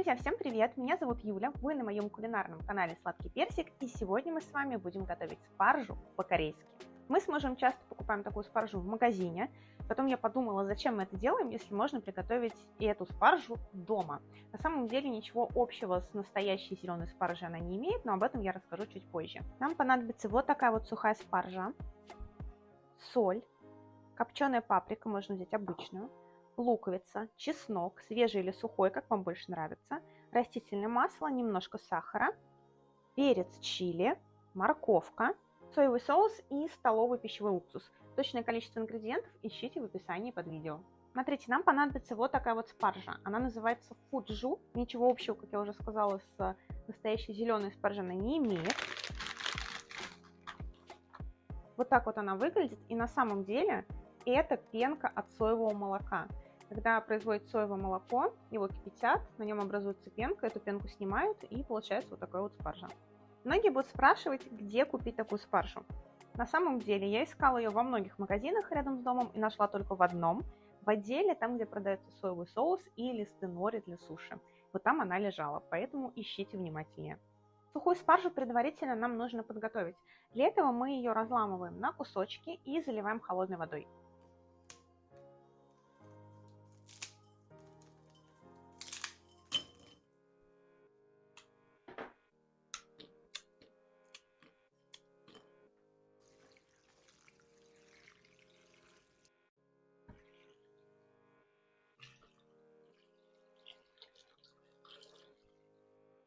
Друзья, всем привет! Меня зовут Юля, вы на моем кулинарном канале Сладкий Персик, и сегодня мы с вами будем готовить спаржу по-корейски. Мы с мужем часто покупаем такую спаржу в магазине, потом я подумала, зачем мы это делаем, если можно приготовить и эту спаржу дома. На самом деле ничего общего с настоящей зеленой спаржей она не имеет, но об этом я расскажу чуть позже. Нам понадобится вот такая вот сухая спаржа, соль, копченая паприка, можно взять обычную, луковица, чеснок, свежий или сухой, как вам больше нравится, растительное масло, немножко сахара, перец чили, морковка, соевый соус и столовый пищевой уксус. Точное количество ингредиентов ищите в описании под видео. Смотрите, нам понадобится вот такая вот спаржа. Она называется фуджу. Ничего общего, как я уже сказала, с настоящей зеленой спаржей она не имеет. Вот так вот она выглядит. И на самом деле это пенка от соевого молока. Когда производят соевое молоко, его кипятят, на нем образуется пенка, эту пенку снимают и получается вот такая вот спаржа. Многие будут спрашивать, где купить такую спаржу. На самом деле я искала ее во многих магазинах рядом с домом и нашла только в одном, в отделе, там, где продается соевый соус и листы нори для суши. Вот там она лежала, поэтому ищите внимательнее. Сухую спаржу предварительно нам нужно подготовить. Для этого мы ее разламываем на кусочки и заливаем холодной водой.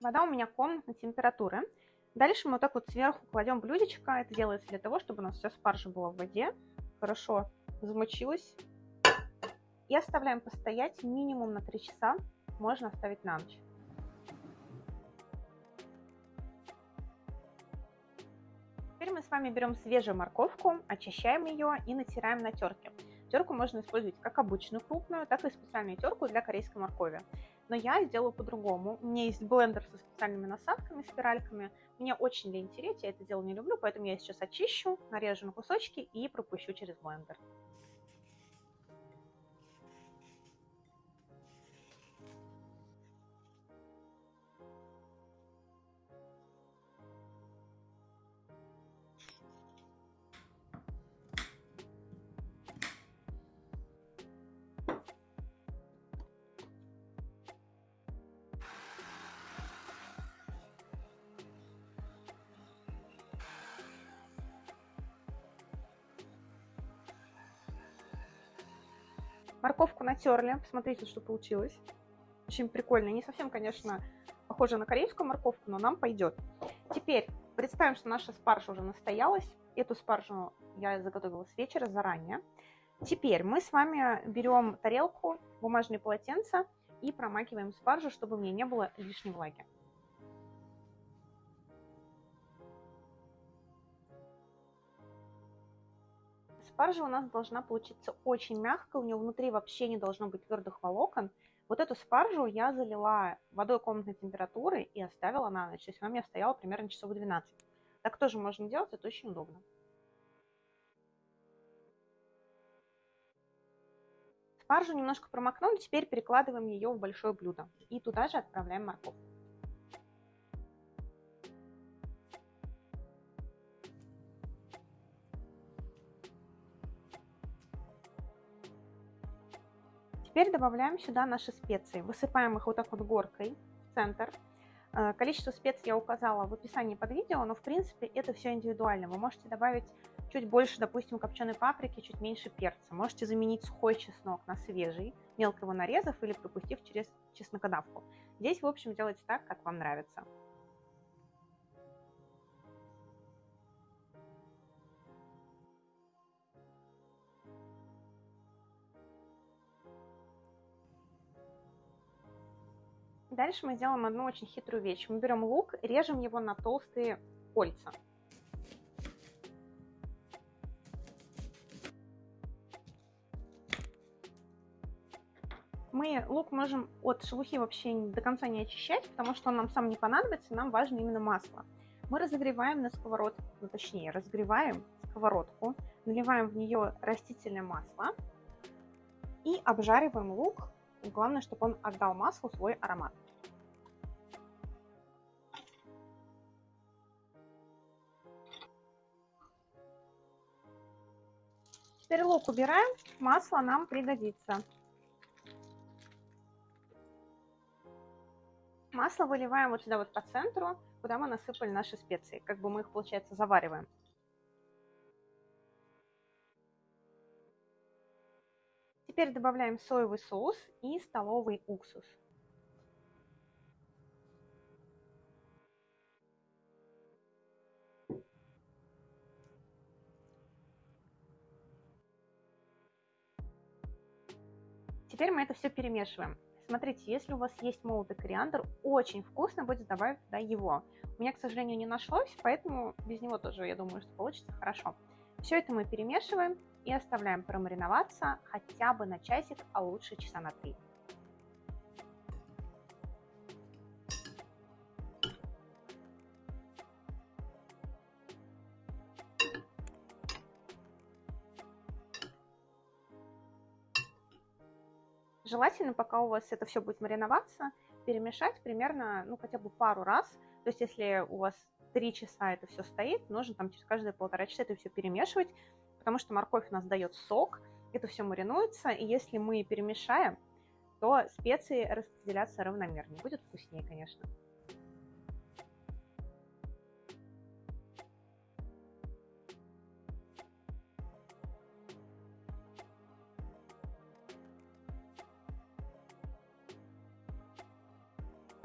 Вода у меня комнатной температуры. Дальше мы вот так вот сверху кладем блюдечко. Это делается для того, чтобы у нас вся спаржа была в воде, хорошо замочилась. И оставляем постоять минимум на 3 часа. Можно оставить на ночь. Теперь мы с вами берем свежую морковку, очищаем ее и натираем на терке. Терку можно использовать как обычную крупную, так и специальную терку для корейской моркови но я сделаю по-другому. У меня есть блендер со специальными насадками, спиральками. Мне очень лень тереть, я это дело не люблю, поэтому я сейчас очищу, нарежу на кусочки и пропущу через блендер. Морковку натерли. Посмотрите, что получилось. Очень прикольно. Не совсем, конечно, похоже на корейскую морковку, но нам пойдет. Теперь представим, что наша спаржа уже настоялась. Эту спаржу я заготовила с вечера заранее. Теперь мы с вами берем тарелку, бумажные полотенца и промакиваем спаржу, чтобы в ней не было лишней влаги. Спаржа у нас должна получиться очень мягкой, у нее внутри вообще не должно быть твердых волокон. Вот эту спаржу я залила водой комнатной температуры и оставила на ночь. То есть она у меня стояла примерно часов 12. Так тоже можно делать, это очень удобно. Спаржу немножко промокнули, теперь перекладываем ее в большое блюдо. И туда же отправляем морковь. Теперь добавляем сюда наши специи. Высыпаем их вот так вот горкой в центр. Э, количество специй я указала в описании под видео, но в принципе это все индивидуально. Вы можете добавить чуть больше, допустим, копченой паприки, чуть меньше перца. Можете заменить сухой чеснок на свежий, мелко его нарезав или пропустив через чеснокодавку. Здесь, в общем, делайте так, как вам нравится. Дальше мы делаем одну очень хитрую вещь. Мы берем лук, режем его на толстые кольца. Мы лук можем от шелухи вообще до конца не очищать, потому что он нам сам не понадобится, нам важно именно масло. Мы разогреваем на сковородку, ну, точнее, разогреваем сковородку, наливаем в нее растительное масло и обжариваем лук. Главное, чтобы он отдал маслу свой аромат. Теперь лук убираем, масло нам пригодится. Масло выливаем вот сюда вот по центру, куда мы насыпали наши специи. Как бы мы их, получается, завариваем. Теперь добавляем соевый соус и столовый уксус. Теперь мы это все перемешиваем. Смотрите, если у вас есть молотый кориандр, очень вкусно будет добавить туда его. У меня, к сожалению, не нашлось, поэтому без него тоже, я думаю, что получится хорошо. Все это мы перемешиваем и оставляем промариноваться хотя бы на часик, а лучше часа на три. Желательно, пока у вас это все будет мариноваться, перемешать примерно, ну, хотя бы пару раз. То есть, если у вас три часа это все стоит, нужно там через каждые полтора часа это все перемешивать, потому что морковь у нас дает сок, это все маринуется, и если мы перемешаем, то специи распределятся равномернее. Будет вкуснее, конечно.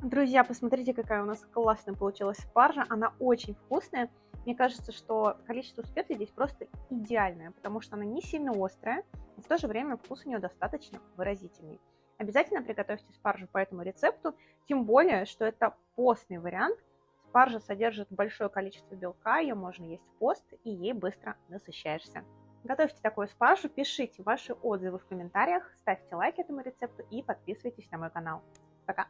Друзья, посмотрите, какая у нас классная получилась спаржа. Она очень вкусная. Мне кажется, что количество специй здесь просто идеальное, потому что она не сильно острая, но в то же время вкус у нее достаточно выразительный. Обязательно приготовьте спаржу по этому рецепту, тем более, что это постный вариант. Спаржа содержит большое количество белка, ее можно есть в пост, и ей быстро насыщаешься. Готовьте такую спаржу, пишите ваши отзывы в комментариях, ставьте лайк этому рецепту и подписывайтесь на мой канал. Пока!